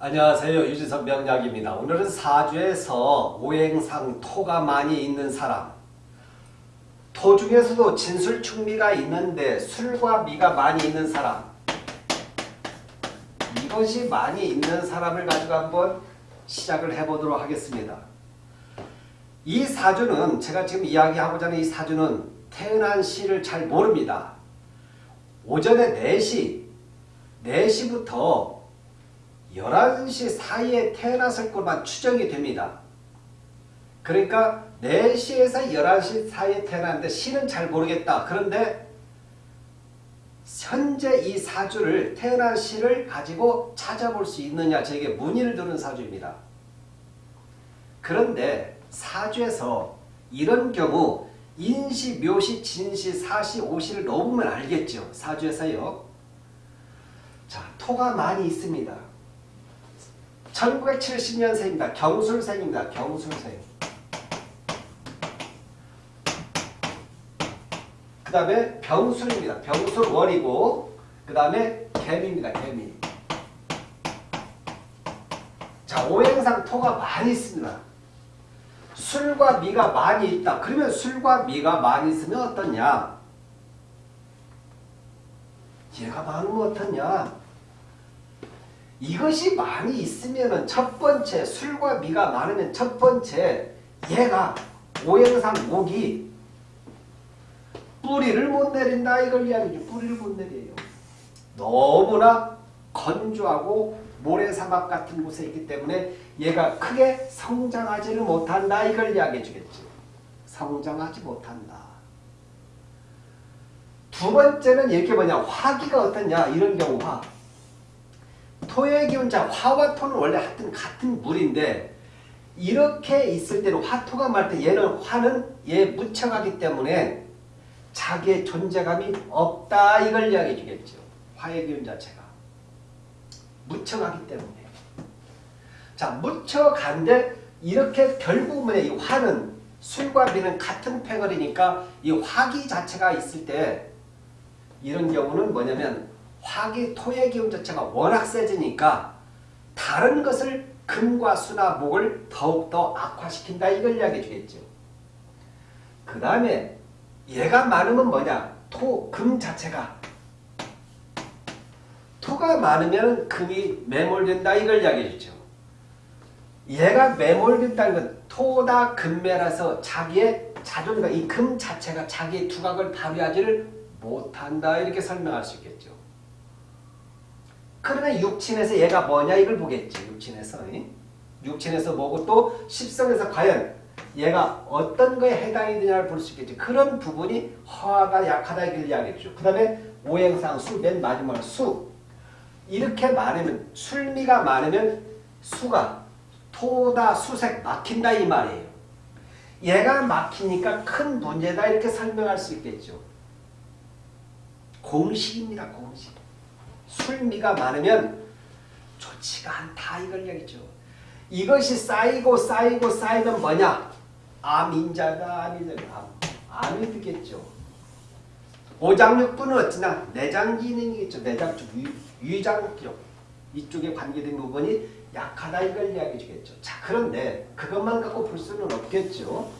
안녕하세요. 유지선 명약입니다. 오늘은 사주에서 오행상 토가 많이 있는 사람 토 중에서도 진술충미가 있는데 술과 미가 많이 있는 사람 이것이 많이 있는 사람을 가지고 한번 시작을 해보도록 하겠습니다. 이 사주는 제가 지금 이야기하고자 하는 이 사주는 태어난 시를 잘 모릅니다. 오전에 4시, 4시부터 11시 사이에 태어났을 것만 추정이 됩니다. 그러니까 4시에서 11시 사이에 태어났는데 시는 잘 모르겠다. 그런데 현재 이 사주를 태어난 시를 가지고 찾아볼 수 있느냐 저에게 문의를 드는 사주입니다. 그런데 사주에서 이런 경우 인시, 묘시, 진시, 사시, 오시를 넣으면 알겠죠. 사주에서요. 자, 토가 많이 있습니다. 1970년생입니다. 경술생입니다. 경술생. 그 다음에 병술입니다. 병술월이고 그 다음에 개미입니다. 개미. 자 오행상 토가 많이 있습니다. 술과 미가 많이 있다. 그러면 술과 미가 많이 있으면 어떠냐? 얘가 많으면 어떠냐? 이것이 많이 있으면 첫 번째 술과 미가 많으면 첫 번째 얘가 오행상 목이 뿌리를 못 내린다 이걸 이야기죠. 뿌리를 못 내려요. 너무나 건조하고 모래사막 같은 곳에 있기 때문에 얘가 크게 성장하지를 못한다 이걸 이야기해 주겠죠. 성장하지 못한다. 두 번째는 이렇게 뭐냐 화기가 어떠냐 이런 경우 화 토의 기운자 화와 토는 원래 하여튼 같은 물인데 이렇게 있을 때는 화토가 말 때 얘는 화는 얘 묻혀가기 때문에 자기의 존재감이 없다 이걸 이야기해 주겠죠. 화의 기운 자체가. 묻혀가기 때문에. 자 묻혀간데 이렇게 결국은 이 화는 술과 비는 같은 패거리니까 이 화기 자체가 있을 때 이런 경우는 뭐냐면 화기 토의 기운 자체가 워낙 세지니까 다른 것을 금과 수나 목을 더욱더 악화시킨다 이걸 이야기해 주겠죠. 그 다음에 얘가 많으면 뭐냐 토, 금 자체가 토가 많으면 금이 매몰된다 이걸 이야기해 주죠. 얘가 매몰된다는 건 토다 금매라서 자기의 자존감, 이 금 자체가 자기의 두각을 발휘하지를 못한다 이렇게 설명할 수 있겠죠. 그러나 육친에서 얘가 뭐냐 이걸 보겠지. 육친에서. 육친에서 뭐고 또 십성에서 과연 얘가 어떤 거에 해당이 되냐를 볼 수 있겠지. 그런 부분이 화가 약하다 이걸 이야기해주죠. 그 다음에 오행상 수, 맨 마지막 수. 이렇게 많으면 술미가 많으면 수가 토다 수색 막힌다 이 말이에요. 얘가 막히니까 큰 문제다 이렇게 설명할 수 있겠죠. 공식입니다. 공식. 술미가 많으면 좋지가 않다 이걸 얘기죠. 이것이 쌓이고 쌓이고 쌓이면 뭐냐? 암인자다 암인자다 암. 암이 되겠죠. 오장육부는 어찌나 내장 기능이겠죠. 내장 쪽 위장 쪽 이쪽에 관계된 부분이 약하다 이걸 이야기해 주겠죠. 자 그런데 그것만 갖고 볼 수는 없겠죠.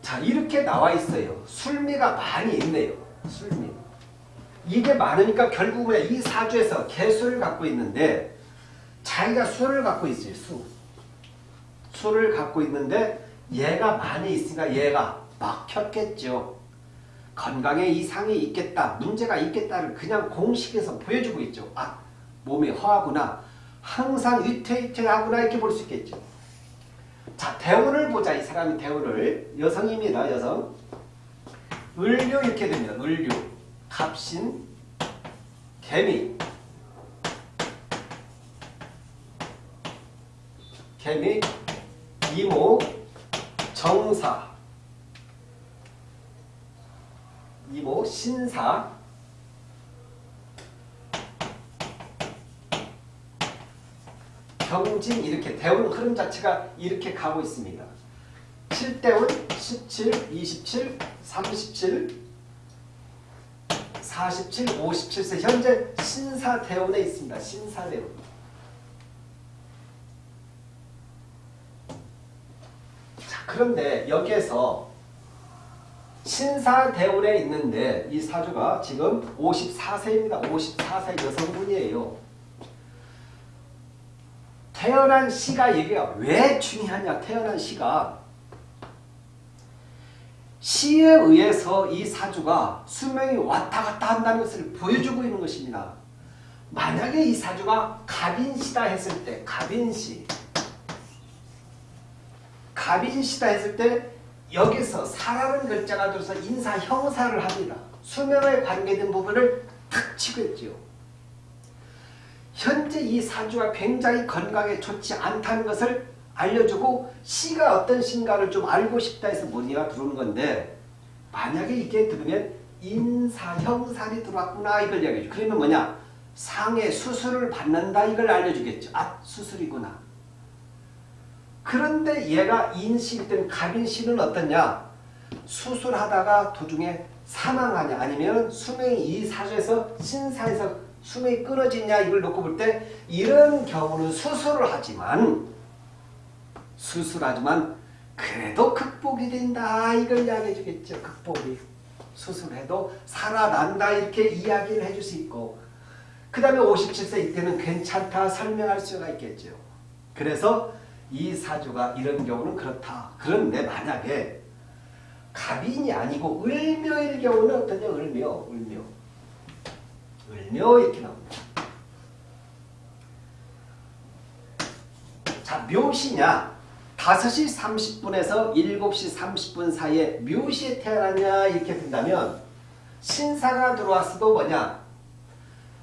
자 이렇게 나와 있어요. 술미가 많이 있네요. 술미. 이게 많으니까 결국은 이 사주에서 개수를 갖고 있는데 자기가 수를 갖고 있어요. 수. 수를 갖고 있는데 얘가 많이 있으니까 얘가 막혔겠죠. 건강에 이상이 있겠다. 문제가 있겠다를 그냥 공식에서 보여주고 있죠. 아 몸이 허하구나. 항상 위태위태하구나 이렇게 볼 수 있겠죠. 자 대운을 보자. 이 사람이 대운을. 여성입니다. 여성. 을류 이렇게 됩니다. 을류. 갑신, 개미, 개미, 이모, 정사, 이모, 신사, 경진 이렇게 대운 흐름 자체가 이렇게 가고 있습니다. 7대운 17, 27, 37, 47, 57세 현재 신사대원에 있습니다. 신사대원. 자, 그런데 여기에서 신사대원에 있는데 이 사주가 지금 54세입니다. 54세 여성분이에요. 태어난 시가 얘기가 왜 중요하냐 태어난 시가 시에 의해서 이 사주가 수명이 왔다 갔다 한다는 것을 보여주고 있는 것입니다. 만약에 이 사주가 갑인시다 했을 때 갑인시 갑인시다 했을 때 여기서 사라는 글자가 들어서 인사 형사를 합니다. 수명에 관계된 부분을 탁 있죠. 현재 이 사주가 굉장히 건강에 좋지 않다는 것을 알려주고 시가 어떤 신가를 좀 알고 싶다 해서 문의가 들어오는 건데 만약에 이게 들으면 인사형살이 들어왔구나 이걸 이야기해줘. 그러면 뭐냐? 상해 수술을 받는다 이걸 알려주겠죠. 아 수술이구나. 그런데 얘가 인시일 땐 갑인시는 어떠냐? 수술하다가 도중에 사망하냐 아니면 수명이 이 사주에서 신사에서 수명이 끊어지냐 이걸 놓고 볼 때 이런 경우는 수술을 하지만 수술하지만 그래도 극복이 된다 이걸 이야기해 주겠죠. 극복이. 수술해도 살아난다 이렇게 이야기를 해줄 수 있고 그 다음에 57세 이때는 괜찮다 설명할 수가 있겠죠. 그래서 이 사주가 이런 경우는 그렇다. 그런데 만약에 갑인이 아니고 을묘일 경우는 어떠냐? 을묘, 을묘. 을묘 이렇게 나옵니다. 자, 묘시냐? 5시 30분에서 7시 30분 사이에 묘시에 태어났냐 이렇게 된다면 신사가 들어왔어도 뭐냐?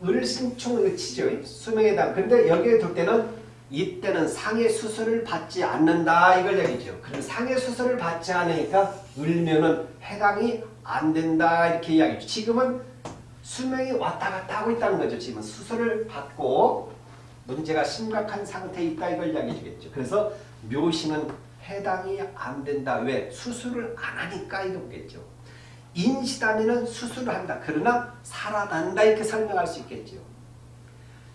을신충을 치죠. 수명에 해당. 근데 여기에 둘 때는 이때는 상해 수술을 받지 않는다 이걸 얘기죠. 그럼 상해 수술을 받지 않으니까 을면은 해당이 안 된다 이렇게 이야기죠. 지금은 수명이 왔다 갔다 하고 있다는 거죠. 지금 수술을 받고 문제가 심각한 상태에 있다 이걸 이야기해 주겠죠. 그래서 묘시는 해당이 안 된다. 왜? 수술을 안 하니까 이거겠죠. 인시다면은 수술을 한다. 그러나 살아난다 이렇게 설명할 수 있겠죠.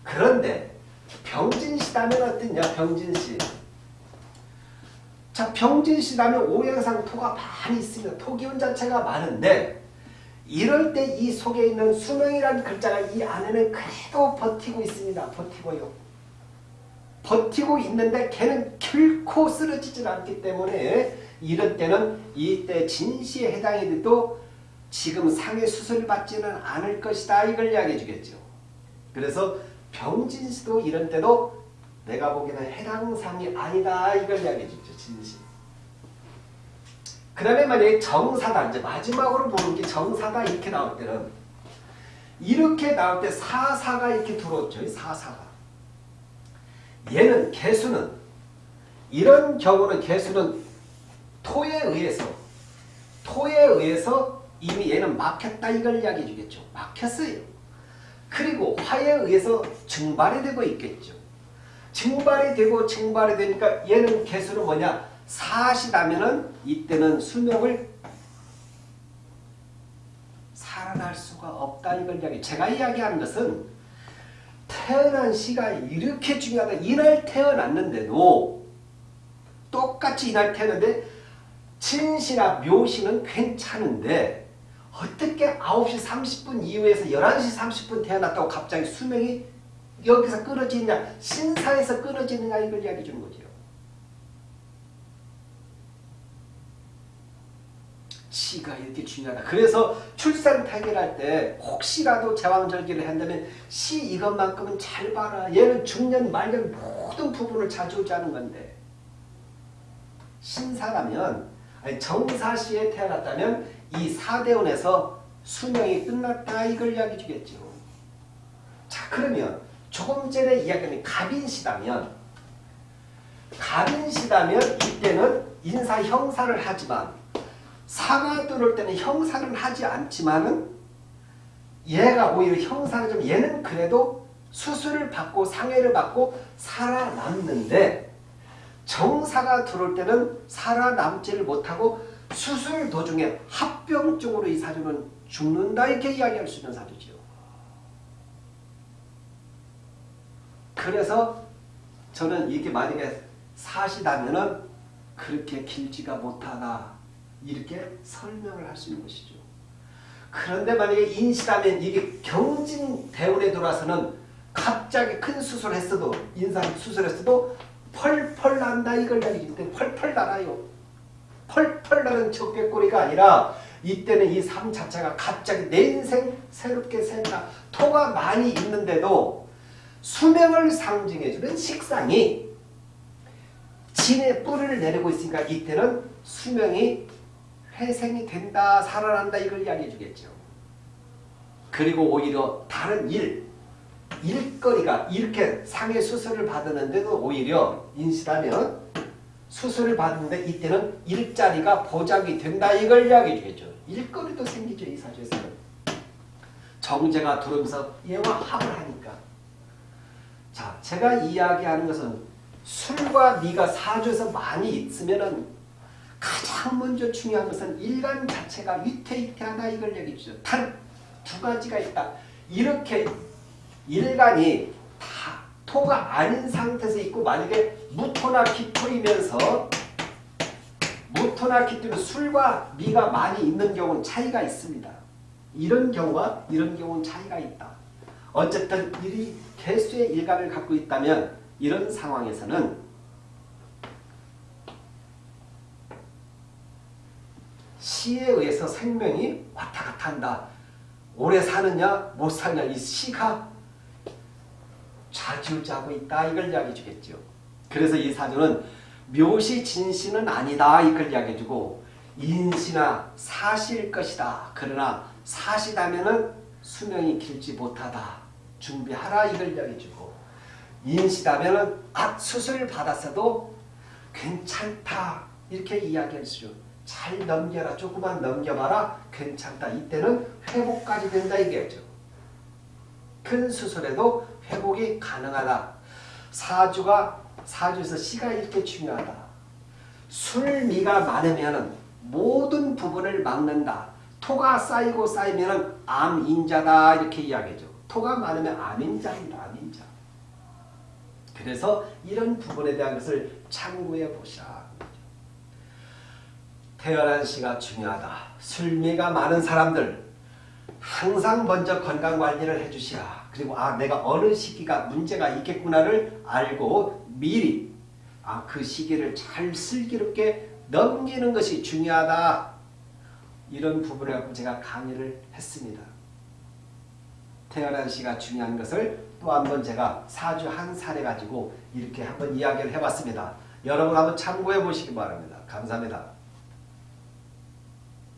그런데 병진시다면 어떠냐? 병진시. 자, 병진시다면 오행상 토가 많이 있습니다. 토기운 자체가 많은데 이럴 때 이 속에 있는 수명이라는 글자가 이 안에는 그래도 버티고 있습니다. 버티고요. 버티고 있는데 걔는 결코 쓰러지질 않기 때문에 이럴 때는 이때 진시에 해당이 돼도 지금 상해 수술 받지는 않을 것이다. 이걸 이야기해 주겠죠. 그래서 병진시도 이런 때도 내가 보기에는 해당상이 아니다. 이걸 이야기해 주죠. 진시. 그 다음에 만약에 정사다. 이제 마지막으로 보는 게 정사다. 이렇게 나올 때는 이렇게 나올 때 사사가 이렇게 들어왔죠. 사사가. 얘는 개수는 이런 경우는 개수는 토에 의해서 토에 의해서 이미 얘는 막혔다 이걸 이야기해 주겠죠. 막혔어요. 그리고 화에 의해서 증발이 되고 있겠죠. 증발이 되고 증발이 되니까 얘는 개수는 뭐냐? 사시다면은 이때는 수명을 살아날 수가 없다 이걸 이야기. 제가 이야기하는 것은 태어난 시가 이렇게 중요하다. 이날 태어났는데도 똑같이 이날 태어났는데 진시나 묘시는 괜찮은데 어떻게 9시 30분 이후에서 11시 30분 태어났다고 갑자기 수명이 여기서 끊어지냐 신사에서 끊어지느냐 이걸 이야기해 주는 거죠. 시가 이렇게 중요하다. 그래서 출산 타결할 때 혹시라도 제왕절개를 한다면 시 이것만큼은 잘 봐라. 얘는 중년 말년 모든 부분을 자주자는 건데 신사라면 아니 정사시에 태어났다면 이 사대원에서 수명이 끝났다 이걸 이야기 주겠죠. 자 그러면 조금 전에 이야기한 갑인시다면 갑인시다면 이때는 인사 형사를 하지만 사가 들어올 때는 형사를 하지 않지만은 얘가 오히려 형사를 좀 얘는 그래도 수술을 받고 상해를 받고 살아남는데 정사가 들어올 때는 살아남지를 못하고 수술 도중에 합병증으로 이 사주는 죽는다 이렇게 이야기할 수 있는 사주지요. 그래서 저는 이게 만약에 사시다면은 그렇게 길지가 못하다 이렇게 설명을 할 수 있는 것이죠. 그런데 만약에 인시라면 이게 경진 대운에 들어와서는 갑자기 큰 수술을 했어도 인상 수술했어도 펄펄 난다 이걸 얘기기 때문에 펄펄 날아요. 펄펄 나는 적개꼬리가 아니라 이때는 이 삶 자체가 갑자기 내 인생 새롭게 생각 토가 많이 있는데도 수명을 상징해주는 식상이 진의 뿔을 내리고 있으니까 이때는 수명이 회생이 된다 살아난다 이걸 이야기해 주겠죠. 그리고 오히려 다른 일 일거리가 이렇게 상해 수술을 받았는데도 오히려 인시라면 수술을 받는데 이때는 일자리가 보장이 된다 이걸 이야기해 주겠죠. 일거리도 생기죠 이 사주에서는. 정제가 들어오면서 얘와 합을 하니까. 자 제가 이야기하는 것은 술과 미가 사주에서 많이 있으면은 가장 먼저 중요한 것은 일간 자체가 위태위태하다 이걸 얘기해 주죠. 단 두 가지가 있다. 이렇게 일간이 다 토가 아닌 상태에서 있고 만약에 무토나 기토이면서 무토나 기토는 술과 미가 많이 있는 경우는 차이가 있습니다. 이런 경우와 이런 경우는 차이가 있다. 어쨌든 일이 개수의 일간을 갖고 있다면 이런 상황에서는 시에 의해서 생명이 왔다 갔다 한다. 오래 사느냐 못 사느냐 이 시가 좌지우지하고 있다 이걸 이야기해 주겠죠. 그래서 이 사주는 묘시 진시는 아니다 이걸 이야기해 주고 인시나 사실 것이다. 그러나 사시다면은 수명이 길지 못하다. 준비하라 이걸 이야기해 주고 인시다면은 아 수술 받았어도 괜찮다 이렇게 이야기할 수. 잘 넘겨라 조금만 넘겨봐라 괜찮다. 이때는 회복까지 된다 이게죠. 큰 수술에도 회복이 가능하다. 사주가 사주에서 시가 이렇게 중요하다. 술미가 많으면 모든 부분을 막는다. 토가 쌓이고 쌓이면 암인자다 이렇게 이야기죠. 토가 많으면 암인자입니다. 암인자. 그래서 이런 부분에 대한 것을 참고해 보시라. 태어난 시가 중요하다. 술미가 많은 사람들 항상 먼저 건강관리를 해주시라. 그리고 아 내가 어느 시기가 문제가 있겠구나를 알고 미리 아 그 시기를 잘 슬기롭게 넘기는 것이 중요하다. 이런 갖고 제가 강의를 했습니다. 태어난 시가 중요한 것을 또 한 번 제가 사주 한 사례 가지고 이렇게 한번 이야기를 해봤습니다. 여러분 한번 참고해 보시기 바랍니다. 감사합니다.